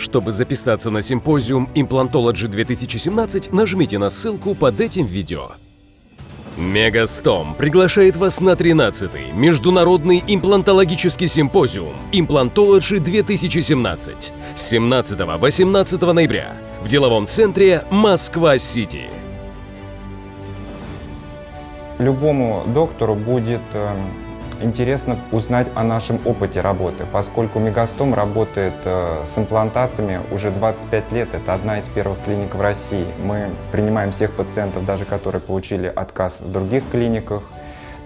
Чтобы записаться на симпозиум Implantology 2017, нажмите на ссылку под этим видео. Мегастом приглашает вас на 13-й Международный имплантологический симпозиум Implantology 2017 с 17-18 ноября в деловом центре Москва-Сити. Любому доктору будет э, интересно узнать о нашем опыте работы, поскольку Мегастом работает э, с имплантатами уже 25 лет. Это одна из первых клиник в России. Мы принимаем всех пациентов, даже которые получили отказ в других клиниках.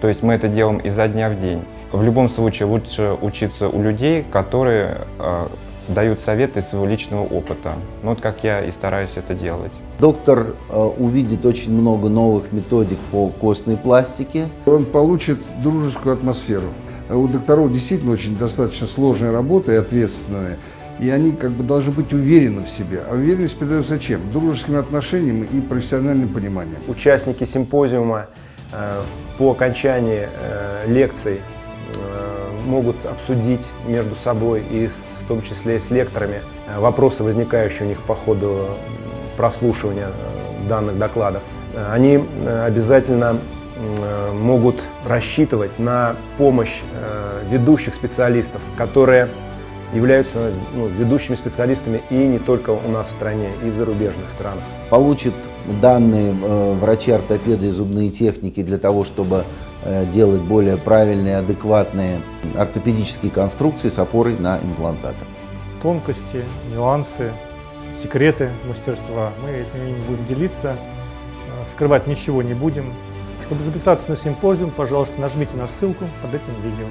То есть мы это делаем изо дня в день. В любом случае лучше учиться у людей, которые э, дают советы из своего личного опыта. Ну, вот как я и стараюсь это делать. Доктор э, увидит очень много новых методик по костной пластике. Он получит дружескую атмосферу. У докторов действительно очень достаточно сложная работа и ответственная. И они как бы должны быть уверены в себе. А уверенность придается чем? Дружеским отношениям и профессиональным пониманием. Участники симпозиума э, по окончании э, лекций могут обсудить между собой и с, в том числе с лекторами вопросы, возникающие у них по ходу прослушивания данных докладов. Они обязательно могут рассчитывать на помощь ведущих специалистов, которые являются ну, ведущими специалистами и не только у нас в стране, и в зарубежных странах. Получит данные э, врачи-ортопеды и зубные техники для того, чтобы э, делать более правильные, адекватные ортопедические конструкции с опорой на имплантаты. Тонкости, нюансы, секреты мастерства мы этими будем делиться, э, скрывать ничего не будем. Чтобы записаться на симпозиум, пожалуйста, нажмите на ссылку под этим видео.